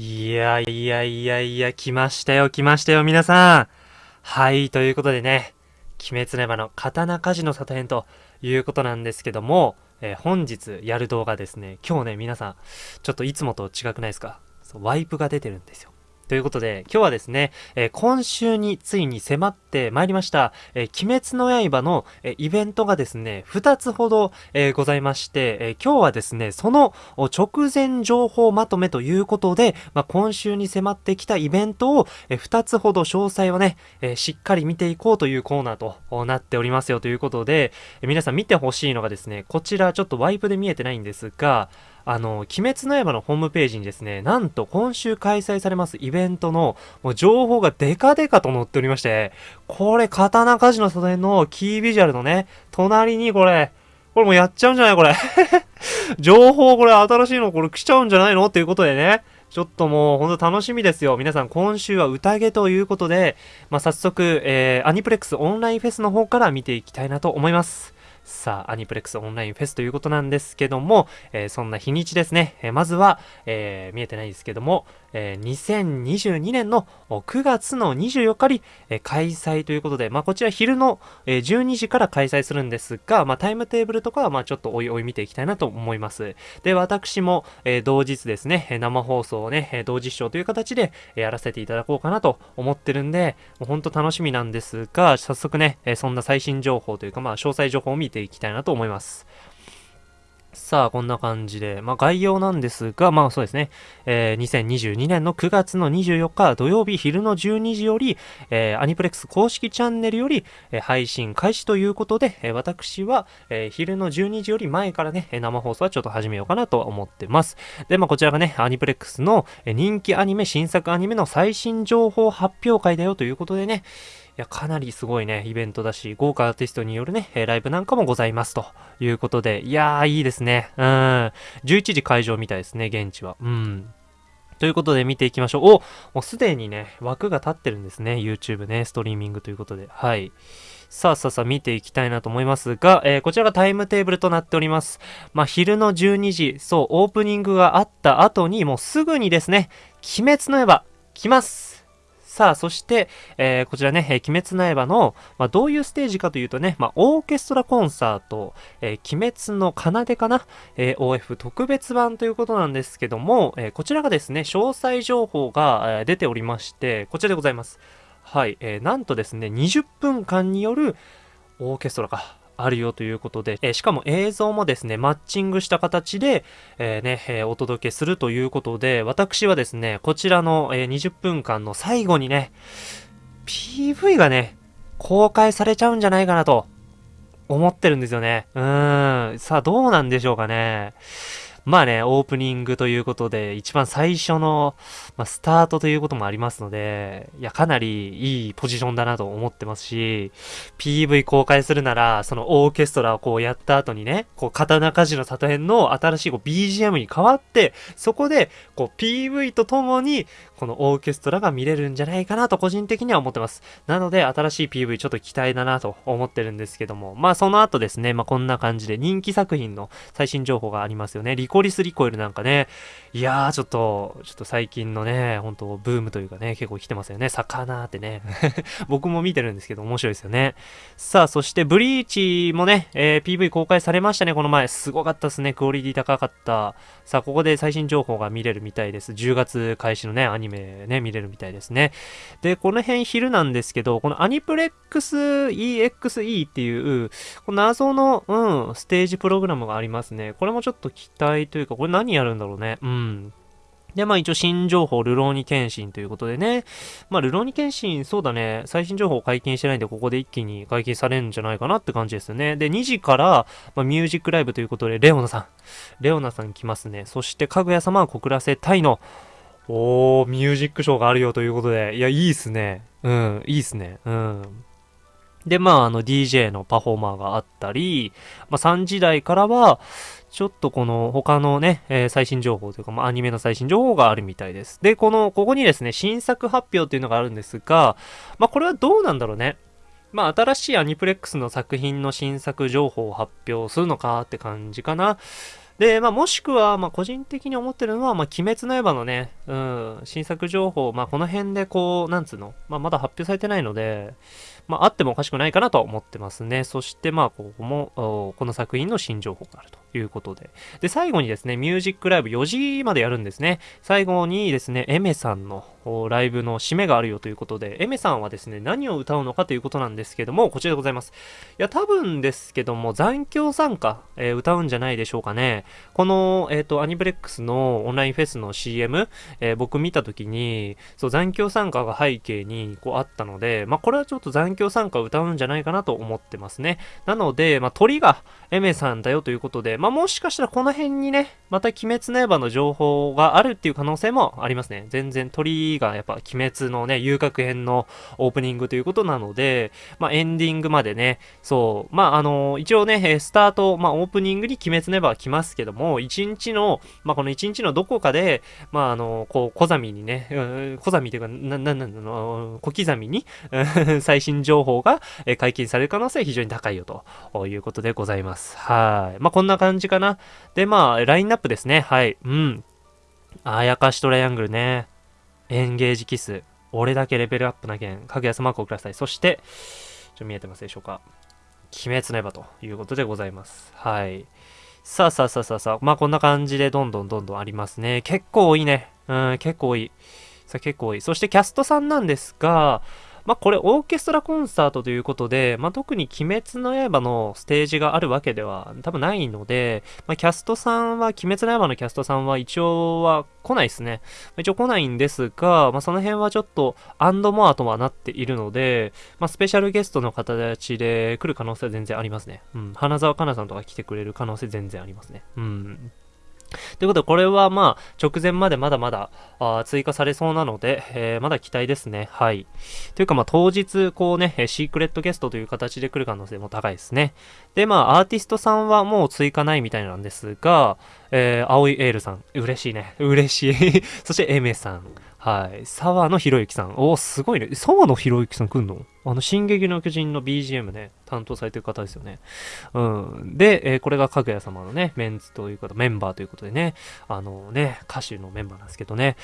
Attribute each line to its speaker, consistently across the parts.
Speaker 1: いやいやいやいや、来ましたよ、来ましたよ、皆さん。はい、ということでね、鬼滅の刃の刀鍛冶の里編ということなんですけども、えー、本日やる動画ですね、今日ね、皆さん、ちょっといつもと違くないですか？そうワイプが出てるんですよ。ということで、今日はですね、えー、今週についに迫ってまいりました、えー、鬼滅の刃の、えー、イベントがですね、2つほど、えございまして、え今日はですね、その直前情報まとめということで、まあ、今週に迫ってきたイベントを、え2つほど詳細をね、えしっかり見ていこうというコーナーとなっておりますよということで、え皆さん見てほしいのがですね、こちらちょっとワイプで見えてないんですが、あの、鬼滅の刃のホームページにですね、なんと今週開催されますイベントのもう情報がデカデカと載っておりまして、これ、刀鍛冶の袖のキービジュアルのね、隣にこれ、これもうやっちゃうんじゃないこれ。情報これ新しいのこれ来ちゃうんじゃないの？っていうことでね。ちょっともうほんと楽しみですよ。皆さん今週は宴ということで、まあ、早速、えー、アニプレックスオンラインフェスの方から見ていきたいなと思います。さあ、アニプレックスオンラインフェスということなんですけども、えー、そんな日にちですね。えー、まずは、えー、見えてないですけども、え2022年の9月の24日に、え開催ということで、まあ、こちら昼の、え12時から開催するんですが、まあ、タイムテーブルとかは、ま、ちょっとおいおい見ていきたいなと思います。で、私も、え同日ですね、生放送をね、同時視聴という形で、やらせていただこうかなと思ってるんで、もうほんと楽しみなんですが、早速ね、そんな最新情報というか、まあ、詳細情報を見てていきたいなと思います。さあ、こんな感じで、まあ、概要なんですが、まあそうですね、えー、2022年の9月の24日土曜日昼の12時より、えー、アニプレックス公式チャンネルより、えー、配信開始ということで、えー、私は、えー、昼の12時より前からね、生放送はちょっと始めようかなと思ってます。で、まあこちらがね、アニプレックスの人気アニメ、新作アニメの最新情報発表会だよということでね、や、かなりすごいね、イベントだし、豪華アーティストによるね、ライブなんかもございますということで、いやー、いいですね。うん。11時会場みたいですね、現地は。うん。ということで見ていきましょう。おもうすでにね、枠が立ってるんですね。YouTube ね、ストリーミングということで。はい。さあさあさあ見ていきたいなと思いますが、えー、こちらがタイムテーブルとなっております。まあ、昼の12時、そう、オープニングがあった後に、もうすぐにですね、鬼滅の刃、来ますさあ、そして、えー、こちらね、えー、鬼滅の刃の、まあ、どういうステージかというとね、まあ、オーケストラコンサート、えー、鬼滅の奏でかな、え、OF 特別版ということなんですけども、え、こちらがですね、詳細情報が、え、出ておりまして、こちらでございます。はい、えー、なんとですね、20分間によるオーケストラか、あるよということで、えー、しかも映像もですね、マッチングした形で、えー、ね、えー、お届けするということで、私はですね、こちらの、え20分間の最後にね、PV がね、公開されちゃうんじゃないかなと思ってるんですよね。うーん。さあ、どうなんでしょうかね。まあね、オープニングということで、一番最初の、まあ、スタートということもありますので、いや、かなりいいポジションだなと思ってますし、PV 公開するなら、そのオーケストラをこうやった後にね、こう、刀鍛冶の里編の新しいこう BGM に変わって、そこで、こう、PV とともに、このオーケストラが見れるんじゃないかなと個人的には思ってます。なので、新しい PV ちょっと期待だなと思ってるんですけども、まあその後ですね、まあこんな感じで人気作品の最新情報がありますよね。リコリスリコイルなんかね、いやー、ちょっと、ちょっと最近のね、本当ブームというかね、結構来てますよね。魚ってね。僕も見てるんですけど、面白いですよね。さあ、そして、ブリーチもね、えー、PV 公開されましたね、この前。すごかったですね。クオリティ高かった。さあ、ここで最新情報が見れるみたいです。10月開始のね、アニメね、見れるみたいですね。で、この辺昼なんですけど、このアニプレックス EXE っていう、この謎の、うん、ステージプログラムがありますね。これもちょっと期待というか、これ何やるんだろうね。うん。で、まあ一応新情報、ルローニケンシンということでね。まあルローニケンシン、そうだね、最新情報解禁してないんで、ここで一気に解禁されるんじゃないかなって感じですよね。で、2時から、まあ、ミュージックライブということで、レオナさん。レオナさん来ますね。そして、かぐや様は告らせたいの。おー、ミュージックショーがあるよということで。いや、いいっすね。うん、いいっすね。うん。で、まあ、あの、DJ のパフォーマーがあったり、まあ、3時台からは、ちょっとこの他のね、えー、最新情報というか、まあ、アニメの最新情報があるみたいです。で、この、ここにですね、新作発表っていうのがあるんですが、まあ、これはどうなんだろうね。まあ、新しいアニプレックスの作品の新作情報を発表するのかって感じかな。で、まあ、もしくは、まあ、個人的に思ってるのは、まあ、鬼滅の刃のね、うん、新作情報、まあ、この辺でこう、なんつうの、まあ、まだ発表されてないので、まあ、あってもおかしくないかなと思ってますね。そして、まあ、ここも、この作品の新情報があるということで。で、最後にですね、ミュージックライブ4時までやるんですね。最後にですね、エメさんのライブの締めがあるよということで、エメさんはですね、何を歌うのかということなんですけども、こちらでございます。いや、多分ですけども、残響参加、えー、歌うんじゃないでしょうかね。この、えっ、ー、と、アニブレックスのオンラインフェスの CM、えー、僕見たときに、そう、残響参加が背景にこうあったので、まあ、これはちょっと残響参加を歌うんじゃないかなと思ってますね。なので、まあ、鳥がエメさんだよということで、まあ、もしかしたらこの辺にね、また鬼滅の刃の情報があるっていう可能性もありますね。全然鳥がやっぱ鬼滅のね、遊郭編のオープニングということなので、まあ、エンディングまでね、そう、まあ、あの、一応ね、スタート、まあ、オープニングに鬼滅の刃は来ますけども、一日の、まあ、この一日のどこかで、まあ、あの、こう、小刻みにね、小刻みというか、な、な、な、の、小刻みに、最新情報が解禁される可能性は非常に高いよということでございます。はい。まあ、こんな感じかな。で、まあ、ラインナップですね。はい。うん。あやかしトライアングルね。エンゲージキス。俺だけレベルアップな件。かぐやすマークをください。そして、ちょ見えてますでしょうか。鬼滅の刃ということでございます。はい。さあさあさあさあさあ。まあこんな感じでどんどんどんどんありますね。結構多いね。うん、結構多い。さあ結構多い。そしてキャストさんなんですが、まあ、これオーケストラコンサートということで、まあ、特に鬼滅の刃のステージがあるわけでは多分ないので、まあ、キャストさんは、鬼滅の刃のキャストさんは一応は来ないですね。一応来ないんですが、まあ、その辺はちょっとアンドモアとはなっているので、まあ、スペシャルゲストの形で来る可能性は全然ありますね。うん。花澤香菜さんとか来てくれる可能性全然ありますね。うん。ということで、これはまあ、直前までまだまだあ追加されそうなので、えー、まだ期待ですね。はい。というかまあ、当日、こうね、シークレットゲストという形で来る可能性も高いですね。で、まあ、アーティストさんはもう追加ないみたいなんですが、えー、青いエールさん、嬉しいね。嬉しい。そして、エメさん。はい。沢野博之さん。おすごいね。沢野博之さん来んの？あの、進撃の巨人の BGM ね、担当されてる方ですよね。うん。で、えー、これがかぐや様のね、メンツということ、メンバーということでね、あのね、歌手のメンバーなんですけどね。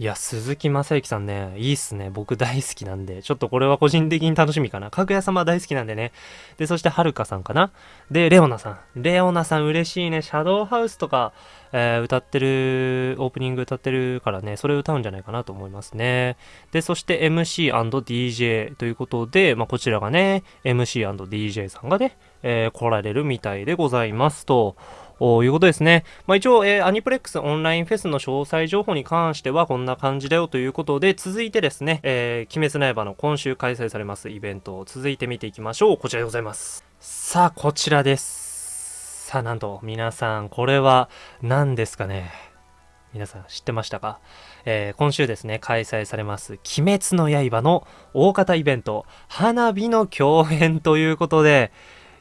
Speaker 1: いや、鈴木正幸さんね、いいっすね。僕大好きなんで、ちょっとこれは個人的に楽しみかな。かぐや様大好きなんでね。で、そしてはるかさんかな。で、レオナさん。レオナさん嬉しいね。シャドウハウスとか、えー、歌ってる、オープニング歌ってるからね、それ歌うんじゃないかなと思いますね。で、そして MC&DJ ということで、まあ、こちらがね、MC&DJ さんがね、えー、来られるみたいでございますと。いうことですね。まあ、一応、えー、アニプレックスオンラインフェスの詳細情報に関してはこんな感じだよということで、続いてですね、えー、鬼滅の刃の今週開催されますイベントを続いて見ていきましょう。こちらでございます。さあ、こちらです。さあ、なんと、皆さん、これは何ですかね？皆さん知ってましたか、えー、今週ですね、開催されます、鬼滅の刃の大型イベント、花火の共演ということで、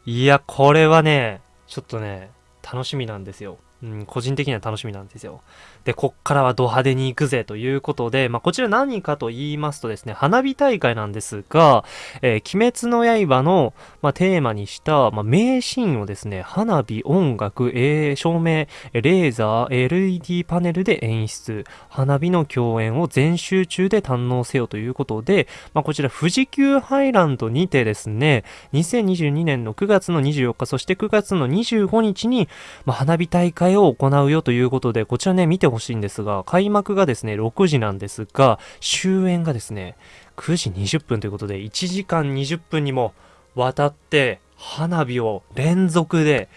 Speaker 1: いや、これはね、ちょっとね、楽しみなんですよ。うん、個人的には楽しみなんですよ。で、こっからはド派手に行くぜということで、まあ、こちら何かと言いますとですね、花火大会なんですが、えー、鬼滅の刃の、まあ、テーマにした、まあ、名シーンをですね、花火、音楽、えー、照明、レーザー、LED パネルで演出、花火の共演を全集中で堪能せよということで、まあ、こちら富士急ハイランドにてですね、2022年の9月の24日、そして9月の25日に、まあ、花火大会を行うよということで、こちらね、見てほしいんですが、開幕がですね、6時なんですが、終演がですね、9時20分ということで、1時間20分にもわたって、花火を連続で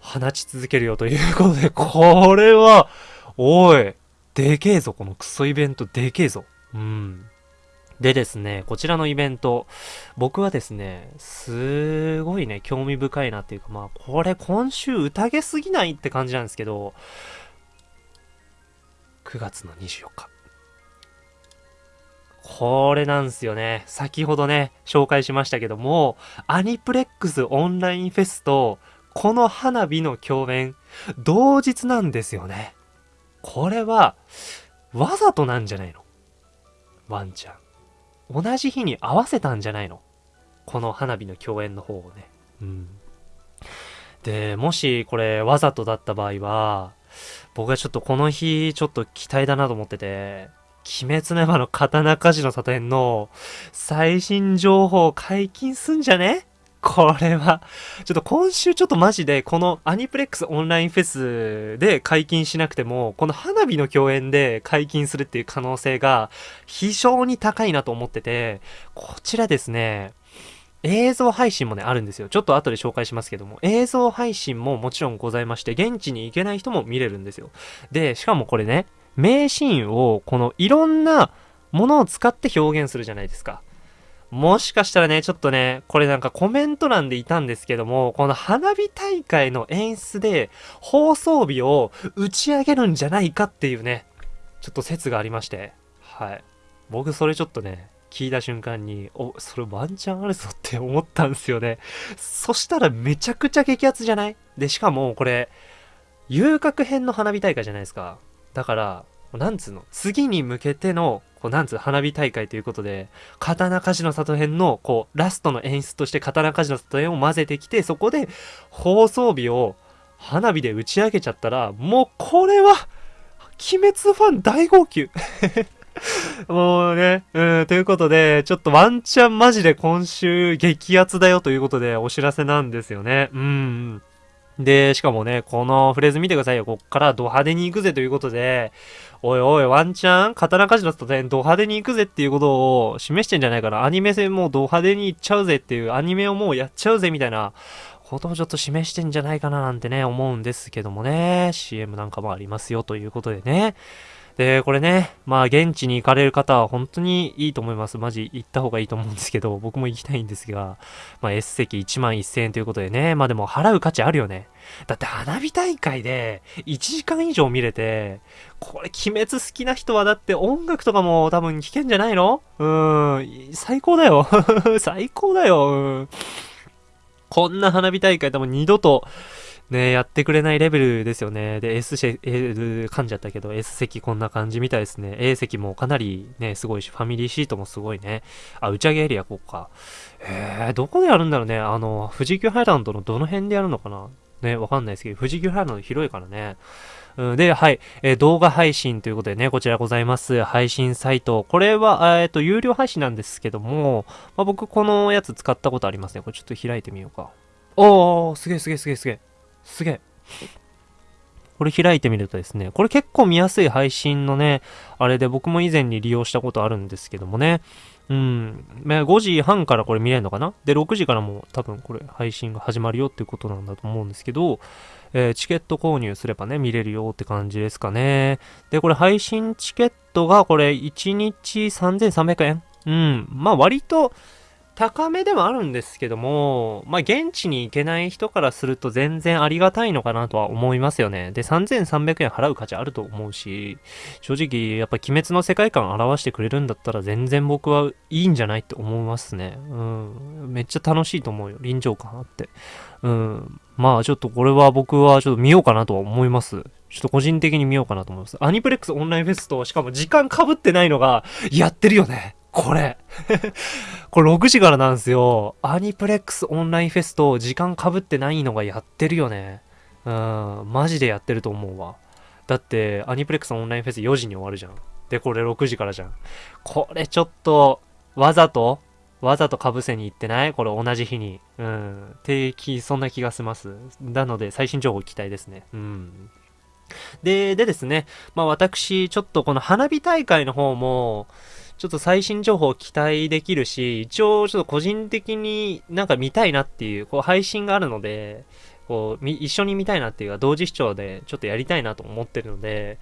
Speaker 1: 放ち続けるよということで、これは、おい、でけえぞ、このクソイベントでけえぞ。うん。でですね、こちらのイベント、僕はですね、すごいね、興味深いなっていうか、まあ、これ今週宴すぎないって感じなんですけど、9月の24日。これなんですよね。先ほどね、紹介しましたけども、アニプレックスオンラインフェスと、この花火の共演、同日なんですよね。これは、わざとなんじゃないの？ワンちゃん。同じ日に合わせたんじゃないの？この花火の共演の方をね。うん。で、もしこれわざとだった場合は、僕はちょっとこの日ちょっと期待だなと思ってて、鬼滅の刃の刀鍛冶の里編の最新情報解禁すんじゃね？これは、ちょっと今週ちょっとマジで、このアニプレックスオンラインフェスで解禁しなくても、この花火の共演で解禁するっていう可能性が非常に高いなと思ってて、こちらですね、映像配信もね、あるんですよ。ちょっと後で紹介しますけども、映像配信ももちろんございまして、現地に行けない人も見れるんですよ。で、しかもこれね、名シーンをこのいろんなものを使って表現するじゃないですか。もしかしたらね、ちょっとね、これなんかコメント欄でいたんですけども、この花火大会の演出で放送日を打ち上げるんじゃないかっていうね、ちょっと説がありまして、はい。僕それちょっとね、聞いた瞬間に、お、それワンチャンあるぞって思ったんですよね。そしたらめちゃくちゃ激アツじゃない？で、しかもこれ、遊郭編の花火大会じゃないですか。だから、なんつうの、次に向けてのこう、なんつう、花火大会ということで、刀鍛冶の里編の、こう、ラストの演出として刀鍛冶の里編を混ぜてきて、そこで放送日を花火で打ち上げちゃったら、もうこれは、鬼滅ファン大号泣 もうね、うん、ということで、ちょっとワンチャンマジで今週激アツだよということでお知らせなんですよね。うん。で、しかもね、このフレーズ見てくださいよ。こっからド派手に行くぜということで、おいおい、ワンチャン刀鍛冶の里編ド派手に行くぜっていうことを示してんじゃないかな。アニメ戦もド派手に行っちゃうぜっていう、アニメをもうやっちゃうぜみたいなことをちょっと示してんじゃないかななんてね、思うんですけどもね。CM なんかもありますよということでね。で、これね、まあ現地に行かれる方は本当にいいと思います。マジ行った方がいいと思うんですけど、僕も行きたいんですが、まあ S 席1万1000円ということでね、まあでも払う価値あるよね。だって花火大会で1時間以上見れて、これ鬼滅好きな人はだって音楽とかも多分聞けんじゃないの？うーん、最高だよ。最高だよ。こんな花火大会多分二度とね、やってくれないレベルですよね。で、S 席、L 噛んじゃったけど、S 席こんな感じみたいですね。A 席もかなりね、すごいし、ファミリーシートもすごいね。あ、打ち上げエリアこうか。えー、どこでやるんだろうね。あの、富士急ハイランドのどの辺でやるのかなね、わかんないですけど、富士急ハイランド広いからね。うん、で、はい、えー、動画配信ということでね、こちらございます。配信サイト。これは、えっ、ー、と、有料配信なんですけども、まあ、僕このやつ使ったことありますね。これちょっと開いてみようか。おー、すげえすげえすげえすげえ。すげえ。これ開いてみるとですね、これ結構見やすい配信のね、あれで僕も以前に利用したことあるんですけどもね。うん。5時半からこれ見れるのかな？で、6時からも多分これ配信が始まるよっていうことなんだと思うんですけど、えー、チケット購入すればね、見れるよって感じですかね。で、これ配信チケットがこれ1日3300円？うん。まあ割と、高めではあるんですけども、まあ、現地に行けない人からすると全然ありがたいのかなとは思いますよね。で、3300円払う価値あると思うし、正直、やっぱ鬼滅の世界観を表してくれるんだったら全然僕はいいんじゃないって思いますね。うん。めっちゃ楽しいと思うよ。臨場感あって。うん。まあ、ちょっとこれは僕はちょっと見ようかなとは思います。ちょっと個人的に見ようかなと思います。アニプレックスオンラインフェスと、しかも時間被ってないのが、やってるよね。これ これ6時からなんですよ。アニプレックスオンラインフェスと時間かぶってないのがやってるよね。うん、マジでやってると思うわ。だって、アニプレックスオンラインフェス4時に終わるじゃん。で、これ6時からじゃん。これちょっと、わざとわざとかぶせに行ってない？これ同じ日に。うん。定期、そんな気がします。なので、最新情報期待ですね。うん。で、でですね。まあ私、ちょっとこの花火大会の方も、ちょっと最新情報を期待できるし、一応ちょっと個人的になんか見たいなっていう、こう配信があるので、こう、み一緒に見たいなっていうか、同時視聴でちょっとやりたいなと思ってるので、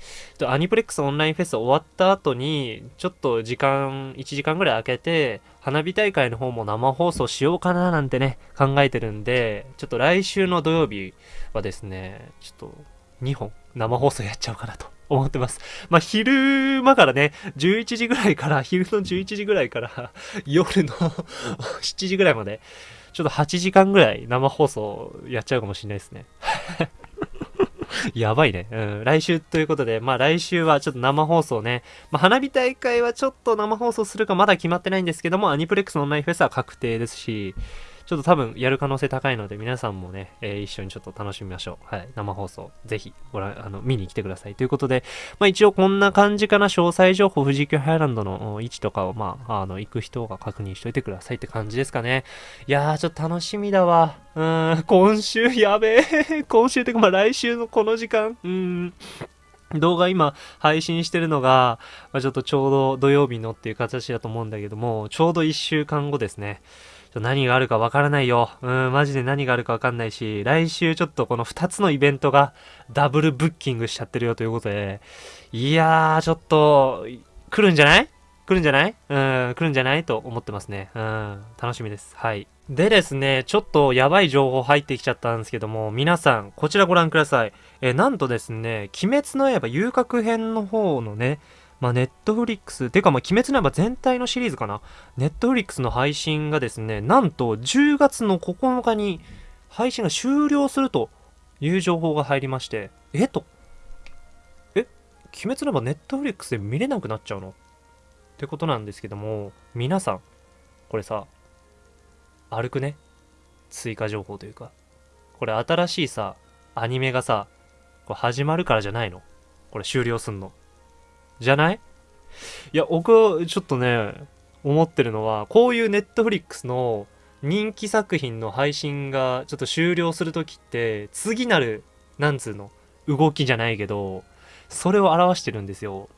Speaker 1: アニプレックスオンラインフェス終わった後に、ちょっと時間、1時間ぐらい空けて、花火大会の方も生放送しようかななんてね、考えてるんで、ちょっと来週の土曜日はですね、ちょっと2本生放送やっちゃおうかなと思ってます。まあ、昼間からね、11時ぐらいから、昼の11時ぐらいから、夜の 7時ぐらいまで、ちょっと8時間ぐらい生放送やっちゃうかもしれないですね。やばいね。うん。来週ということで、まあ来週はちょっと生放送ね。まあ花火大会はちょっと生放送するかまだ決まってないんですけども、アニプレックスのオンラインフェスは確定ですし、ちょっと多分やる可能性高いので、皆さんもね、えー、一緒にちょっと楽しみましょう。はい。生放送、ぜひ、ご覧、あの、見に来てください。ということで、まあ一応こんな感じかな、詳細情報、富士急ハイランドの位置とかを、まあ、あの、行く人が確認しといてくださいって感じですかね。いやー、ちょっと楽しみだわ。うん、今週 やべえ。今週ってか、まあ来週のこの時間、うん。動画今配信してるのが、まあ、ちょっとちょうど土曜日のっていう形だと思うんだけども、ちょうど1週間後ですね。何があるかわからないよ。うん、マジで何があるかわかんないし、来週ちょっとこの2つのイベントがダブルブッキングしちゃってるよということで、いやー、ちょっと、来るんじゃない？来るんじゃない？うん、来るんじゃないと思ってますね。うん、楽しみです。はい。でですね、ちょっとやばい情報入ってきちゃったんですけども、皆さん、こちらご覧ください。えなんとですね、鬼滅の刃遊郭編の方のね、まあ、ネットフリックス、てかま、鬼滅の刃全体のシリーズかな。ネットフリックスの配信がですね、なんと10月の9日に配信が終了するという情報が入りまして、え？っと。え？鬼滅の刃ネットフリックスで見れなくなっちゃうの？ってことなんですけども、皆さん、これさ、歩くね追加情報というか。これ新しいさ、アニメがさ、これ始まるからじゃないの？これ終了すんの？じゃない？いや、僕ちょっとね、思ってるのは、こういうネットフリックスの人気作品の配信がちょっと終了するときって、次なる、なんつうの、動きじゃないけど、それを表してるんですよ。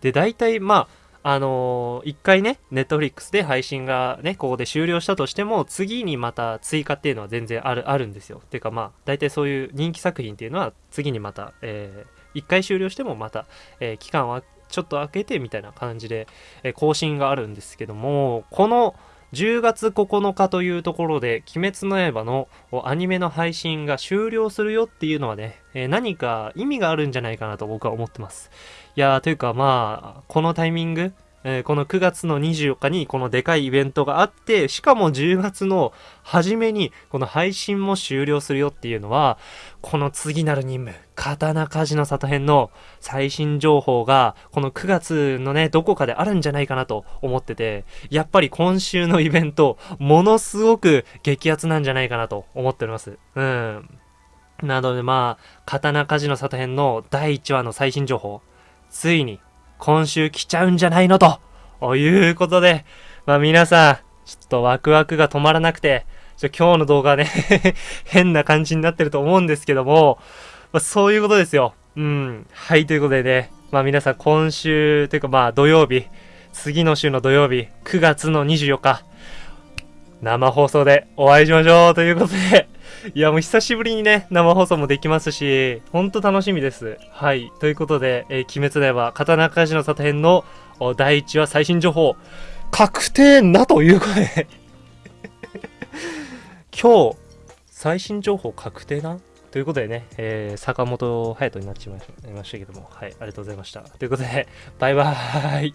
Speaker 1: で、大体、まあ、あのー、一回ね、ネットフリックスで配信がね、ここで終了したとしても、次にまた追加っていうのは全然ある、あるんですよ。てかまあ、大体そういう人気作品っていうのは、次にまた、えー、1回終了してもまた、え、期間はちょっと空けてみたいな感じで、え更新があるんですけども、この10月9日というところで、鬼滅の刃のアニメの配信が終了するよっていうのはね、え何か意味があるんじゃないかなと僕は思ってます。いやー、というかまあ、このタイミング、えー、この9月の24日にこのでかいイベントがあって、しかも10月の初めにこの配信も終了するよっていうのは、この次なる任務、刀鍛冶の里編の最新情報が、この9月のね、どこかであるんじゃないかなと思ってて、やっぱり今週のイベント、ものすごく激アツなんじゃないかなと思っております。うん。なのでまあ、刀鍛冶の里編の第1話の最新情報、ついに今週来ちゃうんじゃないのということで、まあ皆さん、ちょっとワクワクが止まらなくて、ちょ今日の動画はね 変な感じになってると思うんですけども、まあ、そういうことですよ。うん。はい、ということでね、まあ皆さん今週、というかまあ土曜日、次の週の土曜日、9月の24日、生放送でお会いしましょうということでいや、もう久しぶりにね、生放送もできますし、ほんと楽しみです。はい。ということで、えー、鬼滅では、刀鍛冶の里編の第1話最新情報、確定なということで 今日、最新情報確定な？ということでね、えー、坂本隼人になっちまいましたけども、はい、ありがとうございました。ということで、バイバーイ